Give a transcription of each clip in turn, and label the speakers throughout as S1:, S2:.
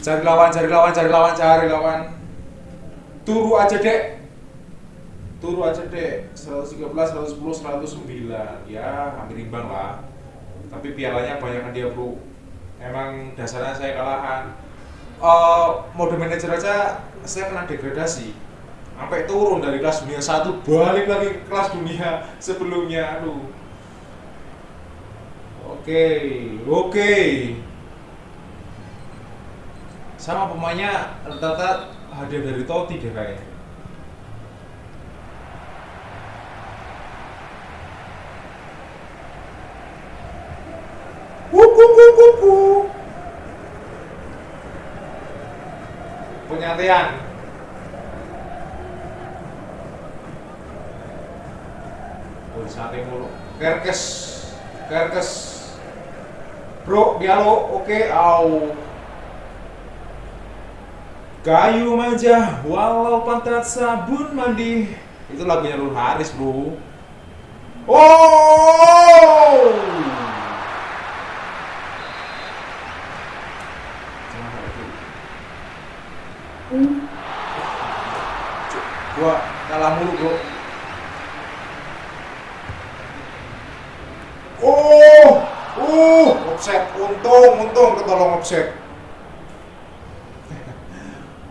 S1: Cari lawan, cari lawan, cari lawan, cari lawan. Turu aja dek. Turu aja dek. 113, 110, 109. Ya, hampir imbang lah. Tapi pialanya banyak dia bro. Emang dasarnya saya kalahan. Uh, mode manager aja saya kena degradasi sampai turun dari kelas dunia satu balik lagi ke kelas dunia sebelumnya aduh oke oke sama pemainnya rata-rata hadiah dari Totti deh kayaknya. Penyantian. Oh, sate mulu. Kerkes. Kerkes. Bro, dialog. Oke, au. Kayu manja, walau pantat sabun mandi. Itu lagunya Lul Haris, bro. Oh! Gua kalah mulu, bro. Oh! Uh! Offset. Untung, untung ketolong offset.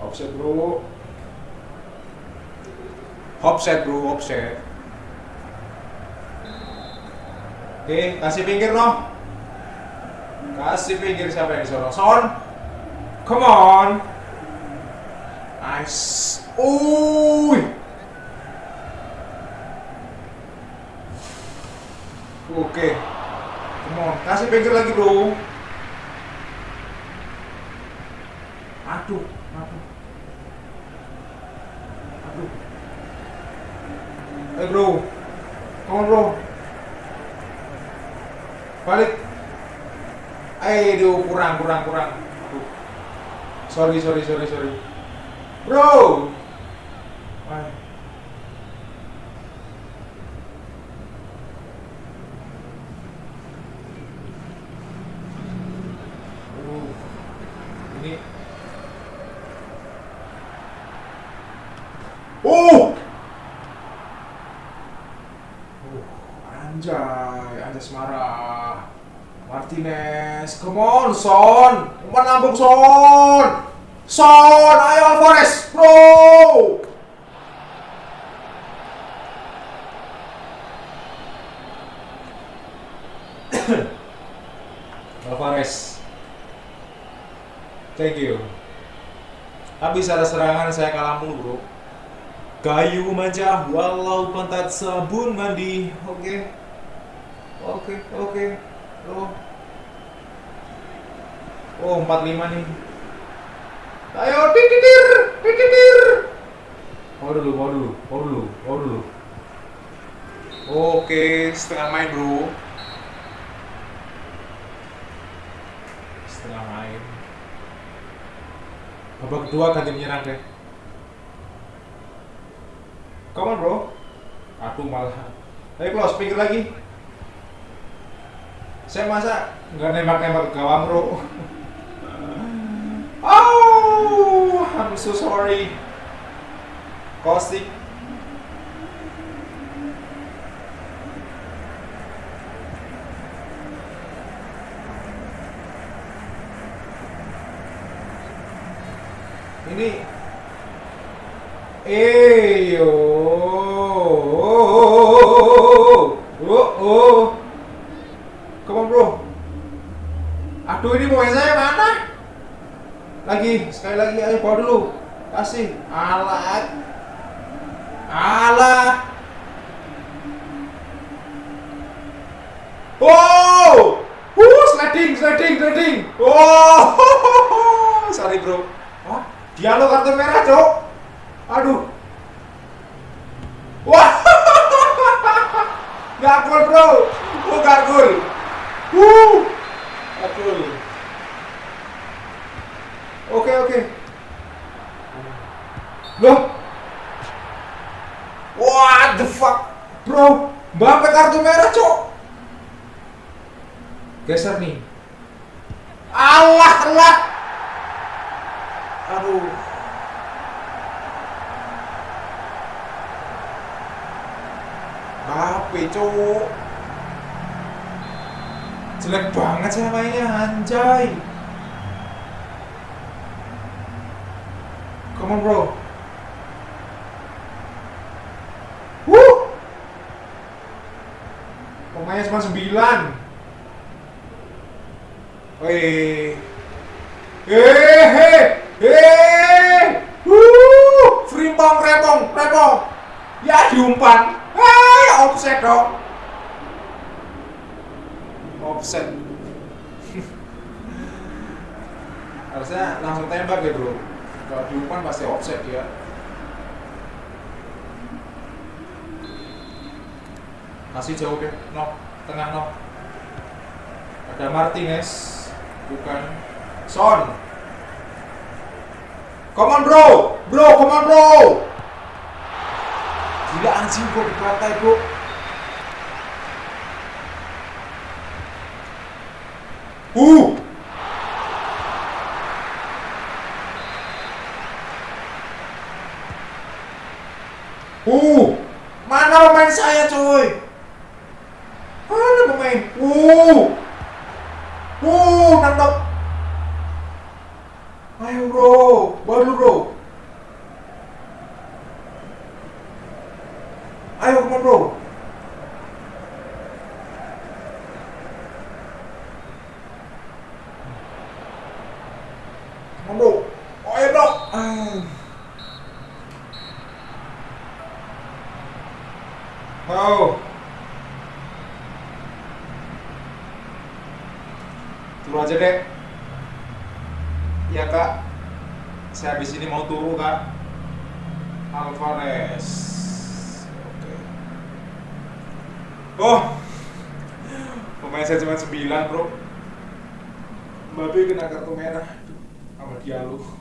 S1: Offset, bro. Offset, bro. Offset. Oke, kasih pinggir, no. Kasih pinggir siapa yang disuruh? Son. Come on. Nice. Uy. Oke. Come on, kasih pinggir lagi, Bro. Aduh, aduh. Eh, Bro. On, Bro. Balik. Aduh, kurang, kurang, kurang. Aduh. Sorry, sorry, sorry, sorry. Bro. Ay. Uh, ini. Oh. Uh, anjay, anjay Semara. Martinez, come on, Son. Umpan lambung, Son. Son, ayo Alvarez, bro. Alvarez. Thank you. Habis ada serangan saya kalah mulu, bro. Kayu manja, walau pantat sabun mandi. Oke. Oke, oke. Oh. Oh, 45 nih. Ayo titir, titir. Mau dulu, mau dulu, mau dulu, mau dulu. Oke, setengah main bro. Setengah main. Babak kedua ganti menyerang deh. Come on bro. Aku malah. Ayo close, pikir lagi. Saya masa nggak nembak-nembak ke gawang bro. Oh, I'm so sorry. Caustic. Ini Eh, yo. Oh, oh, oh. Come on, bro. Aduh, ini mau saya mana? Lagi, sekali lagi ayo bawa dulu. Kasih. Alat. Alat. Wow! Uh, sliding, sliding, sliding. Oh, sorry bro. Wah, dialog kartu merah, Cok. Aduh. Wah. Gak gol, bro. Oh, gak gol. Uh. Gak gol. Oke, oke. Loh? What the fuck? Bro, Mbappe kartu merah, Cok. Geser nih. Allah telat. Aduh. Mbappe, Cok. Jelek banget sih mainnya, anjay. Come on, bro. Pemainnya cuma 9 Wih Hehe Hehe Wuh Frimpong repong repong. Ya diumpan. Hei offset dong. Offset. Harusnya langsung tembak ya bro. Kalau diumpan pasti offset ya Kasih jauh deh No Tengah no Ada Martinez bukan. Son. Come on bro. Bro come on bro. Gila anjing kok di pantai bro Uh. Uh. Mana pemain saya coy Mana pemain Uh Wuh, nangkap. Ayo bro, baru bro. Ayo come on bro. Come on bro. Oh, Turu aja deh. Iya kak. Saya habis ini mau turu kak. Alvarez. Oke. Oh. Pemain saya cuma 9 bro. Babi kena kartu merah. Sama Diallo.